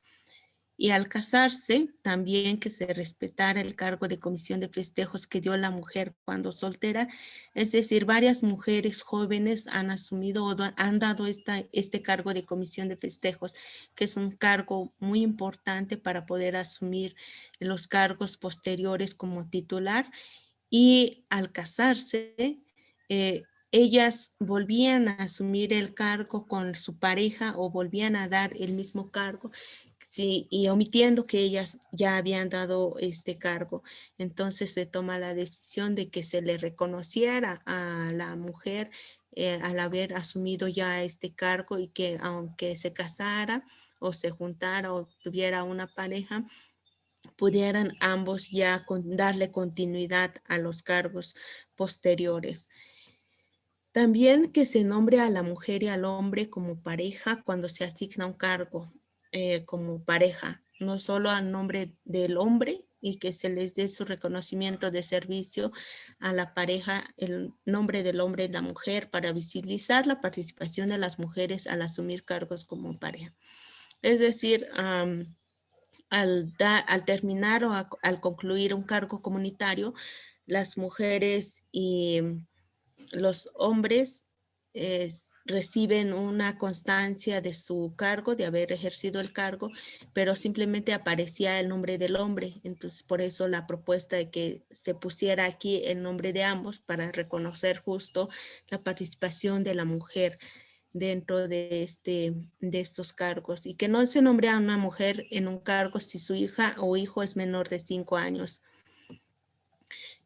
S1: y al casarse también que se respetara el cargo de comisión de festejos que dio la mujer cuando soltera, es decir, varias mujeres jóvenes han asumido o han dado esta, este cargo de comisión de festejos, que es un cargo muy importante para poder asumir los cargos posteriores como titular. Y al casarse, eh, ellas volvían a asumir el cargo con su pareja o volvían a dar el mismo cargo Sí, y omitiendo que ellas ya habían dado este cargo. Entonces se toma la decisión de que se le reconociera a la mujer eh, al haber asumido ya este cargo y que aunque se casara o se juntara o tuviera una pareja, pudieran ambos ya darle continuidad a los cargos posteriores. También que se nombre a la mujer y al hombre como pareja cuando se asigna un cargo. Eh, como pareja, no solo a nombre del hombre y que se les dé su reconocimiento de servicio a la pareja, el nombre del hombre y la mujer para visibilizar la participación de las mujeres al asumir cargos como pareja. Es decir, al, al terminar o al concluir un cargo comunitario, las mujeres y los hombres reciben una constancia de su cargo, de haber ejercido el cargo, pero simplemente aparecía el nombre del hombre. Entonces, por eso la propuesta de que se pusiera aquí el nombre de ambos para reconocer justo la participación de la mujer dentro de, este, de estos cargos y que no se nombre a una mujer en un cargo si su hija o hijo es menor de cinco años.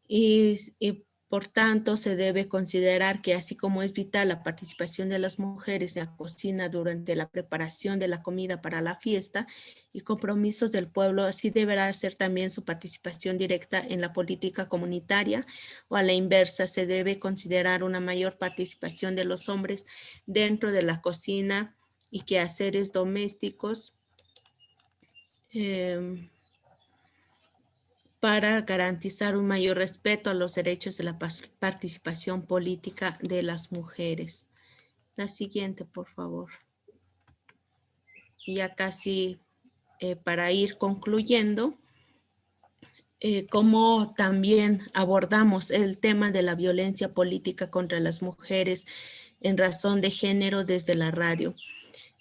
S1: Y, y por tanto, se debe considerar que así como es vital la participación de las mujeres en la cocina durante la preparación de la comida para la fiesta y compromisos del pueblo, así deberá ser también su participación directa en la política comunitaria o a la inversa, se debe considerar una mayor participación de los hombres dentro de la cocina y quehaceres domésticos. Em, para garantizar un mayor respeto a los derechos de la participación política de las mujeres. La siguiente, por favor. Y ya casi eh, para ir concluyendo, eh, cómo también abordamos el tema de la violencia política contra las mujeres en razón de género desde la radio.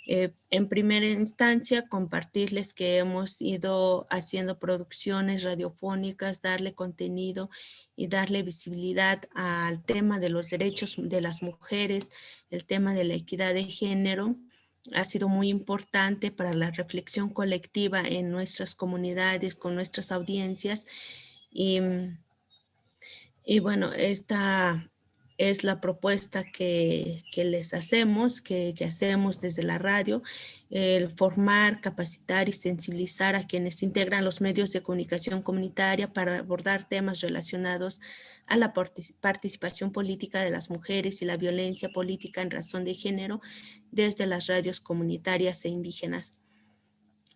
S1: Eh, en primera instancia, compartirles que hemos ido haciendo producciones radiofónicas, darle contenido y darle visibilidad al tema de los derechos de las mujeres, el tema de la equidad de género. Ha sido muy importante para la reflexión colectiva en nuestras comunidades, con nuestras audiencias. Y, y bueno, esta es la propuesta que, les hacemos, que, hacemos desde la radio, el formar, capacitar y sensibilizar a quienes integran los medios de comunicación comunitaria para abordar temas relacionados a la participación política de las mujeres y la violencia política en razón de género desde las radios comunitarias e indígenas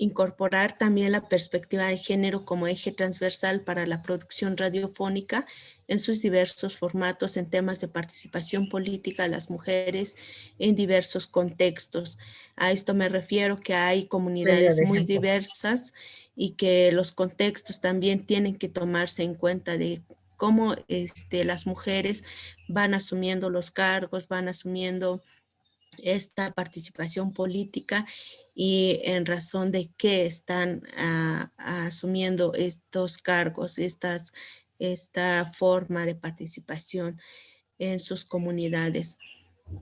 S1: incorporar también la perspectiva de género como eje transversal para la producción radiofónica en sus diversos formatos en temas de participación política de las mujeres en diversos contextos. A esto me refiero que hay comunidades muy diversas y que los contextos también tienen que tomarse en cuenta de cómo este, las mujeres van asumiendo los cargos, van asumiendo esta participación política y en razón de qué están ah, asumiendo estos cargos, esta forma de participación en sus comunidades.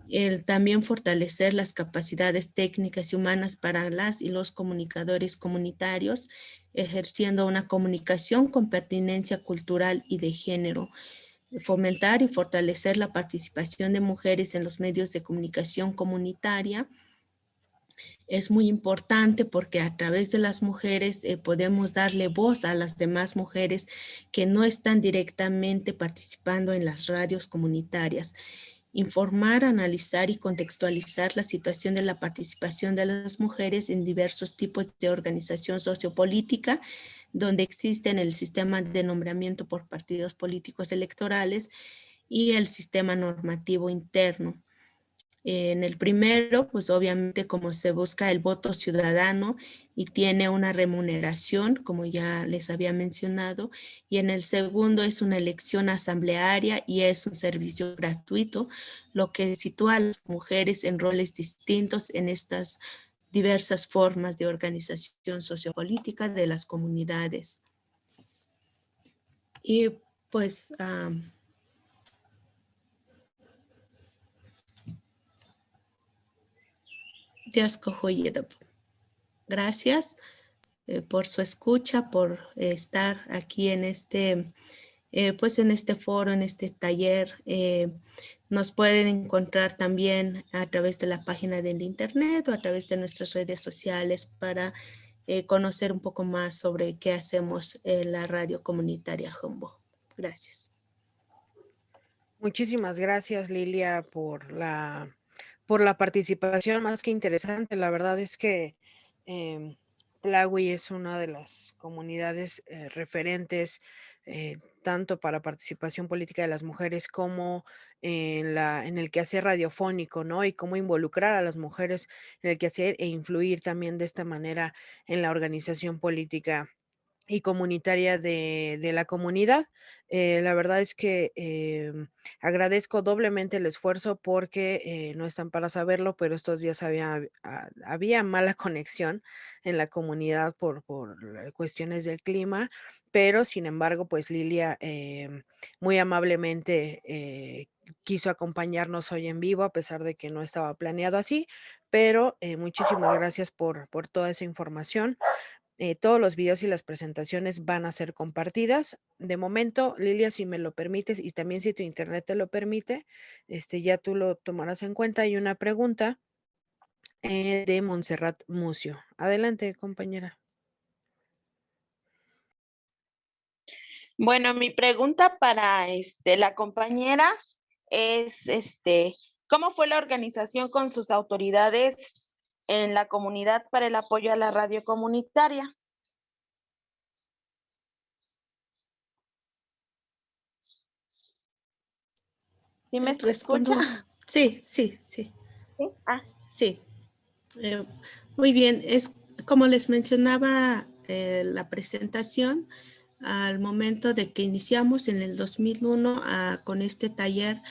S1: El también fortalecer las capacidades técnicas y humanas para las y los comunicadores comunitarios, ejerciendo una comunicación con pertinencia cultural y de género, fomentar y fortalecer la participación de mujeres en los medios de comunicación comunitaria, es muy importante porque a través de las mujeres eh, podemos darle voz a las demás mujeres que no están directamente participando en las radios comunitarias. Informar, analizar y contextualizar la situación de la participación de las mujeres en diversos tipos de organización sociopolítica, donde existen el sistema de nombramiento por partidos políticos electorales y el sistema normativo interno. En el primero, pues obviamente como se busca el voto ciudadano y tiene una remuneración, como ya les había mencionado, y en el segundo es una elección asamblearia y es un servicio gratuito, lo que sitúa a las mujeres en roles distintos en estas diversas formas de organización sociopolítica de las comunidades. Y pues... Gracias eh, por su escucha, por estar aquí en este, eh, pues en este foro, en este taller. Eh, nos pueden encontrar también a través de la página del internet o a través de nuestras redes sociales para conocer un poco más sobre qué hacemos en la radio comunitaria Humbo. Gracias.
S3: Muchísimas gracias, Lilia, por la por la participación más que interesante. La verdad es que eh, es una de las comunidades eh, referentes eh, tanto para participación política de las mujeres como en, la, en el quehacer radiofónico, ¿no? Y cómo involucrar a las mujeres en el quehacer e influir también de esta manera en la organización política y comunitaria de, de la comunidad. Eh, la verdad es que em, agradezco doblemente el esfuerzo porque eh, no están para saberlo, pero estos días había, ah, había mala conexión en la comunidad por, por cuestiones del clima, pero sin embargo, pues Lilia em, muy amablemente eh, quiso acompañarnos hoy en vivo, a pesar de que no estaba planeado así, pero muchísimas gracias por, por toda esa información. Eh, todos los videos y las presentaciones van a ser compartidas. De momento, Lilia, si me lo permites y también si tu internet te lo permite, este, ya tú lo tomarás en cuenta. Hay una pregunta eh, de Montserrat Mucio. Adelante, compañera.
S4: Bueno, mi pregunta para este, la compañera es, este, ¿cómo fue la organización con sus autoridades en la comunidad para el apoyo a la radio comunitaria.
S1: ¿Sí me escucha? Sí, sí, sí. Sí. Ah. sí. Eh, muy bien, es como les mencionaba eh, la presentación, al momento de que iniciamos en el 2001 ah, con este taller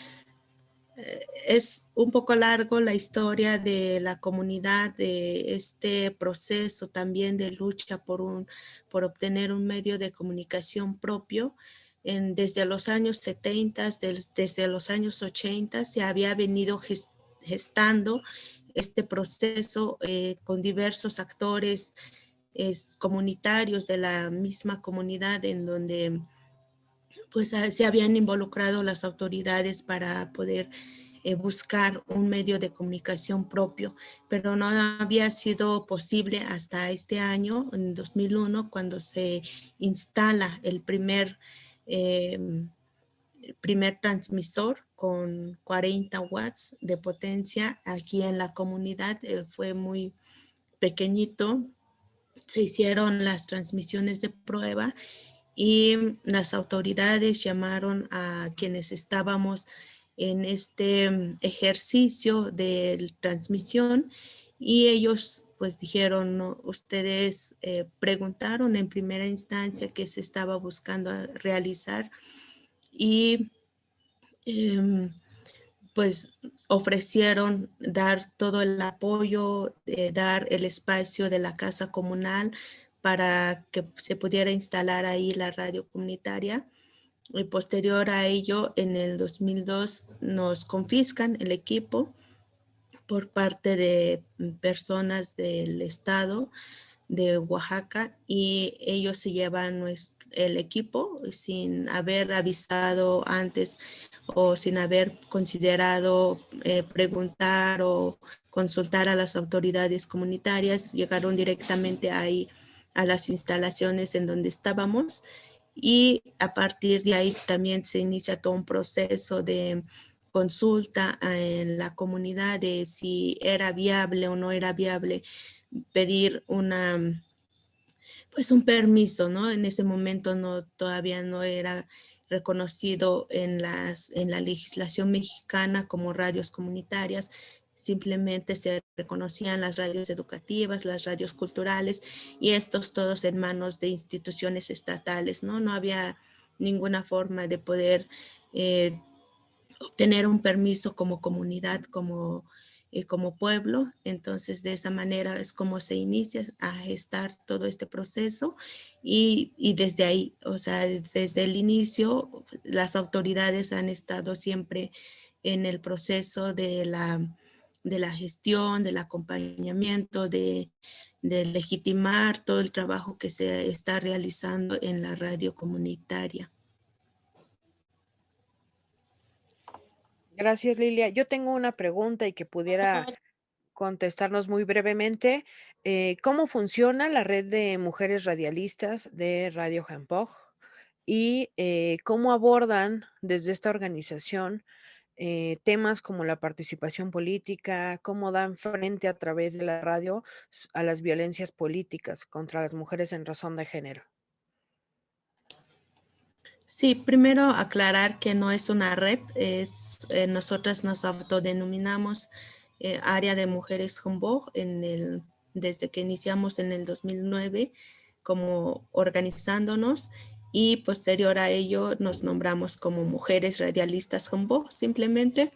S1: es un poco largo la historia de la comunidad, de este proceso también de lucha por, un, por obtener un medio de comunicación propio. En, desde los años 70, desde los años 80 se había venido gestando este proceso eh, con diversos actores comunitarios de la misma comunidad en donde pues ah, se habían involucrado las autoridades para poder eh, buscar un medio de comunicación propio, pero no había sido posible hasta este año, en 2001, cuando se instala el primer, em, primer transmisor con 40 watts de potencia aquí en la comunidad. Eh, fue muy pequeñito. Se hicieron las transmisiones de prueba y las autoridades llamaron a quienes estábamos en este mm, ejercicio de transmisión y ellos pues dijeron, ustedes eh, preguntaron en primera instancia qué se estaba buscando realizar y em, pues ofrecieron dar todo el apoyo, dar el espacio de la casa comunal para que se pudiera instalar ahí la radio comunitaria. Y posterior a ello, en el 2002 nos confiscan el equipo por parte de personas del estado de Oaxaca y ellos se llevan el equipo sin haber avisado antes o sin haber considerado eh, preguntar o consultar a las autoridades comunitarias, llegaron directamente ahí a las instalaciones en donde estábamos y a partir de ahí también se inicia todo un proceso de consulta en la comunidad de si era viable o no era viable pedir una pues un permiso, ¿no? En ese momento no todavía no era reconocido en las en la legislación mexicana como radios comunitarias, simplemente se reconocían las radios educativas, las radios culturales y estos todos en manos de instituciones estatales, ¿no? No había ninguna forma de poder eh, obtener un permiso como comunidad, como, eh, como pueblo. Entonces, de esa manera es como se inicia a gestar todo este proceso y, y desde ahí, o sea, desde el inicio, las autoridades han estado siempre en el proceso de la de la gestión, del acompañamiento, de, legitimar todo el trabajo que se está realizando en la radio comunitaria.
S3: Gracias, Lilia. Yo tengo una pregunta y que pudiera contestarnos muy brevemente. Eh, ¿Cómo funciona la red de mujeres radialistas de Radio Jampoj? Y eh, cómo abordan desde esta organización eh, temas como la participación política, cómo dan frente a través de la radio a las violencias políticas contra las mujeres en razón de género.
S1: Sí, primero aclarar que no es una red, es, eh, nosotras nos autodenominamos eh, área de mujeres Humboldt en el, desde que iniciamos en el 2009 como organizándonos y posterior a ello nos nombramos como Mujeres Radialistas Humboldt, simplemente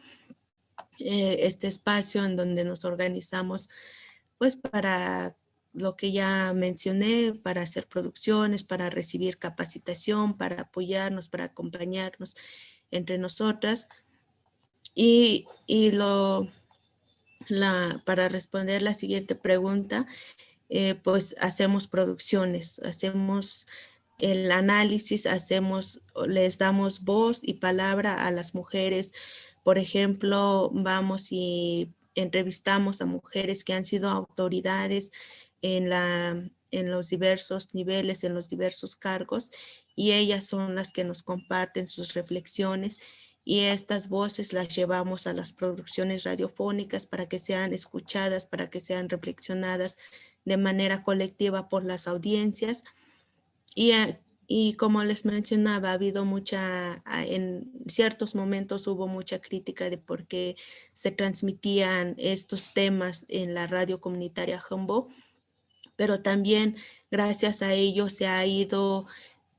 S1: eh, este espacio en donde nos organizamos pues para lo que ya mencioné, para hacer producciones, para recibir capacitación, para apoyarnos, para acompañarnos entre nosotras. Y, lo, la, para responder la siguiente pregunta, eh, pues hacemos producciones, hacemos el análisis, hacemos, les damos voz y palabra a las mujeres. Por ejemplo, vamos y entrevistamos a mujeres que han sido autoridades en, en los diversos niveles, en los diversos cargos, y ellas son las que nos comparten sus reflexiones y estas voces las llevamos a las producciones radiofónicas para que sean escuchadas, para que sean reflexionadas de manera colectiva por las audiencias. Y, eh, y como les mencionaba, ha habido mucha, ah, en ciertos momentos hubo mucha crítica de por qué se transmitían estos temas en la radio comunitaria Humboldt, pero también gracias a ello se ha ido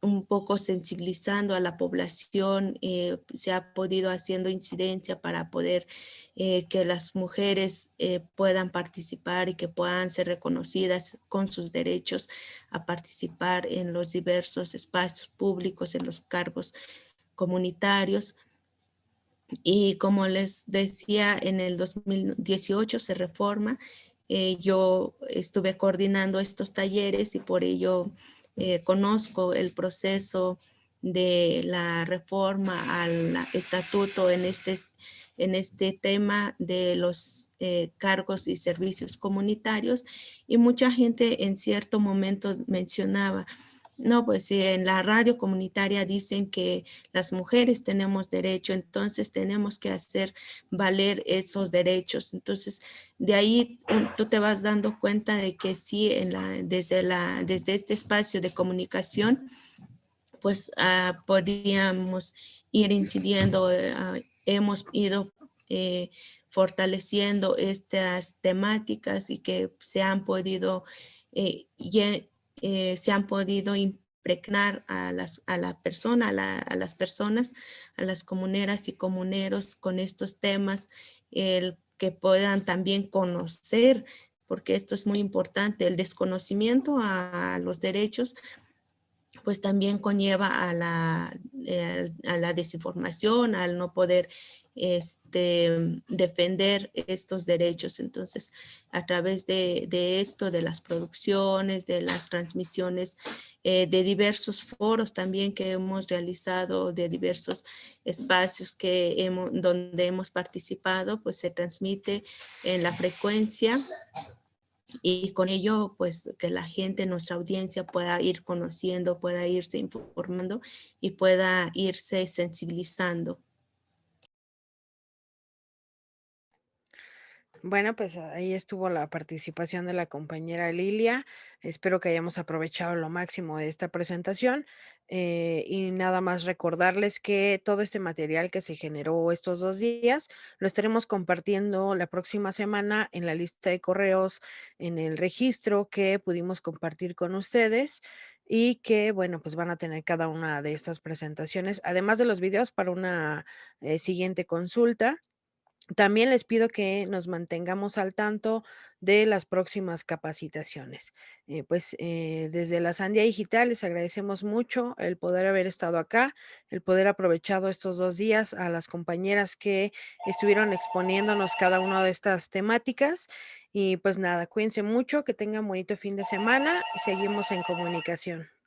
S1: un poco sensibilizando a la población, eh, se ha podido haciendo incidencia para poder eh, que las mujeres eh, puedan participar y que puedan ser reconocidas con sus derechos a participar en los diversos espacios públicos, en los cargos comunitarios. Y como les decía, en el 2018 se reforma, yo estuve coordinando estos talleres y por ello eh, conozco el proceso de la reforma al estatuto en este, en este tema de los eh, cargos y servicios comunitarios y mucha gente en cierto momento mencionaba no, pues en la radio comunitaria dicen que las mujeres tenemos derecho, entonces tenemos que hacer valer esos derechos. Entonces, de ahí tú te vas dando cuenta de que sí, en la, desde, la, desde este espacio de comunicación, pues ah, podríamos ir incidiendo, eh, ah, hemos ido eh, fortaleciendo estas temáticas y que se han podido eh, eh, se han podido impregnar a, las, a la persona, a, las personas, a las comuneras y comuneros con estos temas, el que puedan también conocer, porque esto es muy importante, el desconocimiento a, los derechos, pues también conlleva a la, eh, a la desinformación, al no poder este, defender estos derechos. Entonces, a través de, esto, de las producciones, de las transmisiones, eh, de diversos foros también que hemos realizado, de diversos espacios que hemos, donde hemos participado, pues se transmite en la frecuencia y con ello pues que la gente, nuestra audiencia pueda ir conociendo, pueda irse informando y pueda irse sensibilizando.
S3: Bueno, pues ahí estuvo la participación de la compañera Lilia. Espero que hayamos aprovechado lo máximo de esta presentación. Eh, y nada más recordarles que todo este material que se generó estos dos días lo estaremos compartiendo la próxima semana en la lista de correos, en el registro que pudimos compartir con ustedes y que, bueno, pues van a tener cada una de estas presentaciones, además de los videos para una eh, siguiente consulta. También les pido que nos mantengamos al tanto de las próximas capacitaciones. Eh, pues eh, desde la Sandia Digital les agradecemos mucho el poder haber estado acá, el poder aprovechado estos dos días a las compañeras que estuvieron exponiéndonos cada una de estas temáticas. Y pues nada, cuídense mucho, que tengan bonito fin de semana y seguimos en comunicación.